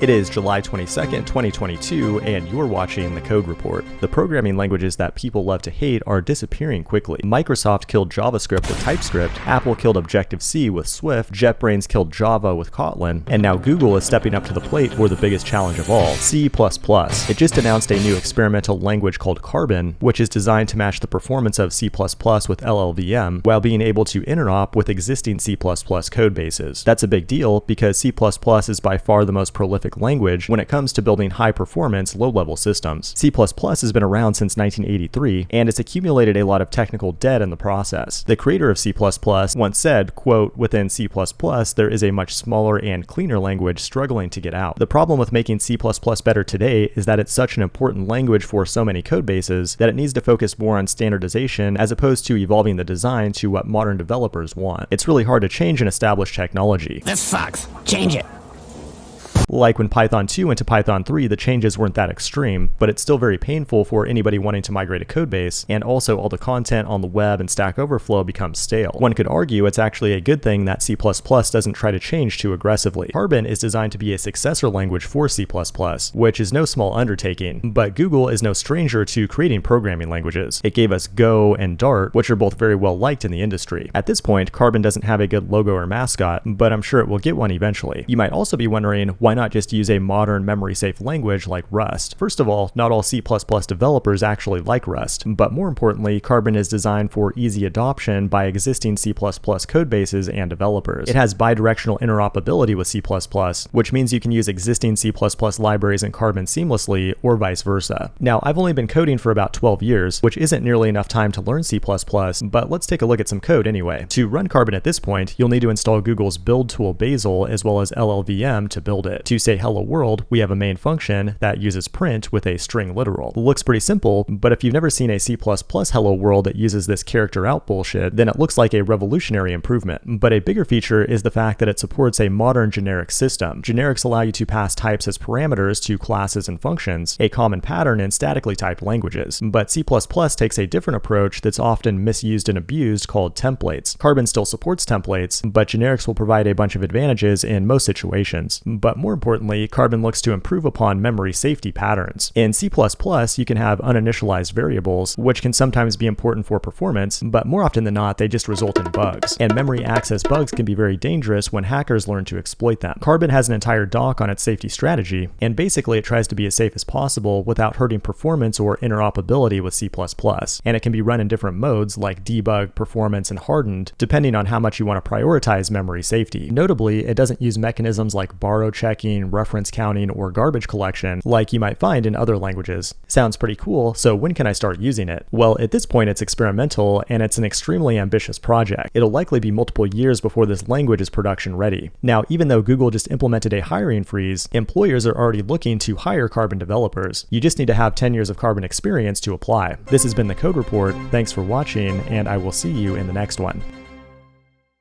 It is July 22nd, 2022, and you're watching the Code Report. The programming languages that people love to hate are disappearing quickly. Microsoft killed JavaScript with TypeScript, Apple killed Objective-C with Swift, JetBrains killed Java with Kotlin, and now Google is stepping up to the plate for the biggest challenge of all, C++. It just announced a new experimental language called Carbon, which is designed to match the performance of C++ with LLVM while being able to interop with existing C++ code bases. That's a big deal because C++ is by far the most prolific language when it comes to building high-performance, low-level systems. C++ has been around since 1983, and it's accumulated a lot of technical debt in the process. The creator of C++ once said, quote, within C++ there is a much smaller and cleaner language struggling to get out. The problem with making C++ better today is that it's such an important language for so many code bases that it needs to focus more on standardization as opposed to evolving the design to what modern developers want. It's really hard to change an established technology. This sucks. Change it. Like when Python 2 went to Python 3, the changes weren't that extreme, but it's still very painful for anybody wanting to migrate a codebase, and also all the content on the web and Stack Overflow becomes stale. One could argue it's actually a good thing that C++ doesn't try to change too aggressively. Carbon is designed to be a successor language for C++, which is no small undertaking, but Google is no stranger to creating programming languages. It gave us Go and Dart, which are both very well liked in the industry. At this point, Carbon doesn't have a good logo or mascot, but I'm sure it will get one eventually. You might also be wondering, why not just use a modern memory-safe language like Rust. First of all, not all C++ developers actually like Rust, but more importantly, Carbon is designed for easy adoption by existing C++ codebases and developers. It has bidirectional interoperability with C++, which means you can use existing C++ libraries in Carbon seamlessly, or vice versa. Now, I've only been coding for about 12 years, which isn't nearly enough time to learn C++, but let's take a look at some code anyway. To run Carbon at this point, you'll need to install Google's build tool Bazel as well as LLVM to build it. To say hello world, we have a main function that uses print with a string literal. It looks pretty simple, but if you've never seen a C++ hello world that uses this character out bullshit, then it looks like a revolutionary improvement. But a bigger feature is the fact that it supports a modern generic system. Generics allow you to pass types as parameters to classes and functions, a common pattern in statically typed languages. But C++ takes a different approach that's often misused and abused called templates. Carbon still supports templates, but generics will provide a bunch of advantages in most situations. But more importantly, Carbon looks to improve upon memory safety patterns. In C++, you can have uninitialized variables, which can sometimes be important for performance, but more often than not, they just result in bugs. And memory access bugs can be very dangerous when hackers learn to exploit them. Carbon has an entire doc on its safety strategy, and basically it tries to be as safe as possible without hurting performance or interoperability with C++. And it can be run in different modes like debug, performance, and hardened, depending on how much you want to prioritize memory safety. Notably, it doesn't use mechanisms like borrow checking, reference counting, or garbage collection like you might find in other languages. Sounds pretty cool, so when can I start using it? Well, at this point it's experimental and it's an extremely ambitious project. It'll likely be multiple years before this language is production ready. Now, even though Google just implemented a hiring freeze, employers are already looking to hire Carbon developers. You just need to have 10 years of Carbon experience to apply. This has been the Code Report. Thanks for watching, and I will see you in the next one.